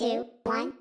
two, one.